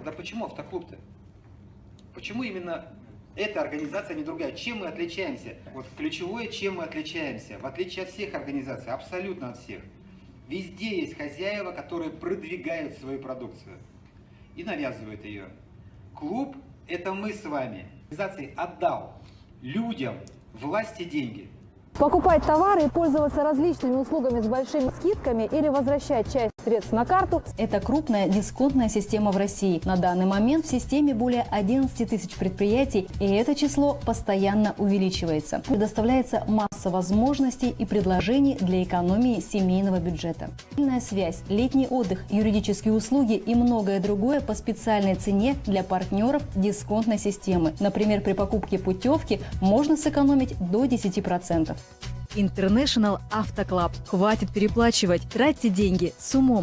Тогда почему автоклуб-то? Почему именно эта организация, а не другая? Чем мы отличаемся? Вот ключевое, чем мы отличаемся? В отличие от всех организаций, абсолютно от всех. Везде есть хозяева, которые продвигают свою продукцию и навязывают ее. Клуб – это мы с вами. Организации отдал людям власти деньги – Покупать товары и пользоваться различными услугами с большими скидками или возвращать часть средств на карту – это крупная дисконтная система в России. На данный момент в системе более 11 тысяч предприятий, и это число постоянно увеличивается. Предоставляется масса возможностей и предложений для экономии семейного бюджета. Сильная связь, летний отдых, юридические услуги и многое другое по специальной цене для партнеров дисконтной системы. Например, при покупке путевки можно сэкономить до 10%. International Club. Хватит переплачивать, тратьте деньги с умом.